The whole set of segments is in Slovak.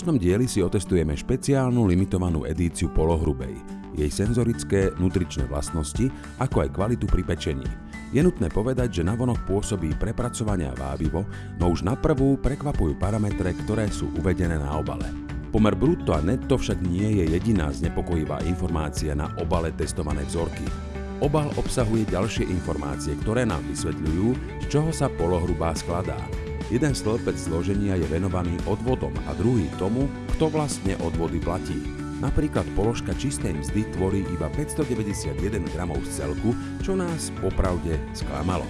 dnešnom dieli si otestujeme špeciálnu limitovanú edíciu polohrubej, jej senzorické, nutričné vlastnosti, ako aj kvalitu pri pečení. Je nutné povedať, že navonok pôsobí prepracovania vábivo, no už na prvú prekvapujú parametre, ktoré sú uvedené na obale. Pomer brutto a netto však nie je jediná znepokojivá informácia na obale testované vzorky. Obal obsahuje ďalšie informácie, ktoré nám vysvetľujú, z čoho sa polohrubá skladá. Jeden stĺpec zloženia je venovaný odvodom a druhý tomu, kto vlastne odvody platí. Napríklad položka čistej mzdy tvorí iba 591 gramov z celku, čo nás popravde sklamalo.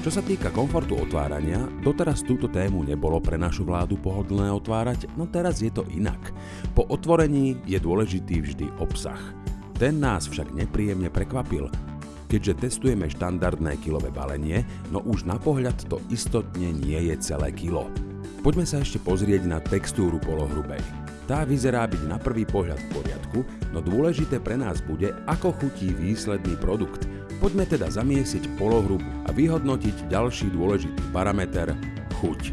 Čo sa týka komfortu otvárania, doteraz túto tému nebolo pre našu vládu pohodlné otvárať, no teraz je to inak. Po otvorení je dôležitý vždy obsah. Ten nás však nepríjemne prekvapil, keďže testujeme štandardné kilové balenie, no už na pohľad to istotne nie je celé kilo. Poďme sa ešte pozrieť na textúru polohrubej. Tá vyzerá byť na prvý pohľad v poriadku, no dôležité pre nás bude, ako chutí výsledný produkt. Poďme teda zamiesiť polohrubu a vyhodnotiť ďalší dôležitý parameter – chuť.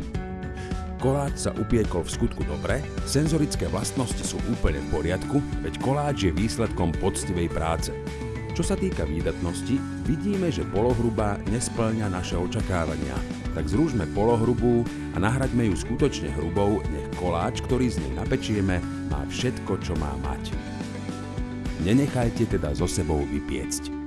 Koláč sa upiekol v skutku dobre, senzorické vlastnosti sú úplne v poriadku, veď koláč je výsledkom poctivej práce. Čo sa týka výdatnosti, vidíme, že polohrubá nesplňa naše očakávania. Tak zrúžme polohrubú a nahraďme ju skutočne hrubou, nech koláč, ktorý z nej napečieme, má všetko, čo má mať. Nenechajte teda so sebou vypiecť.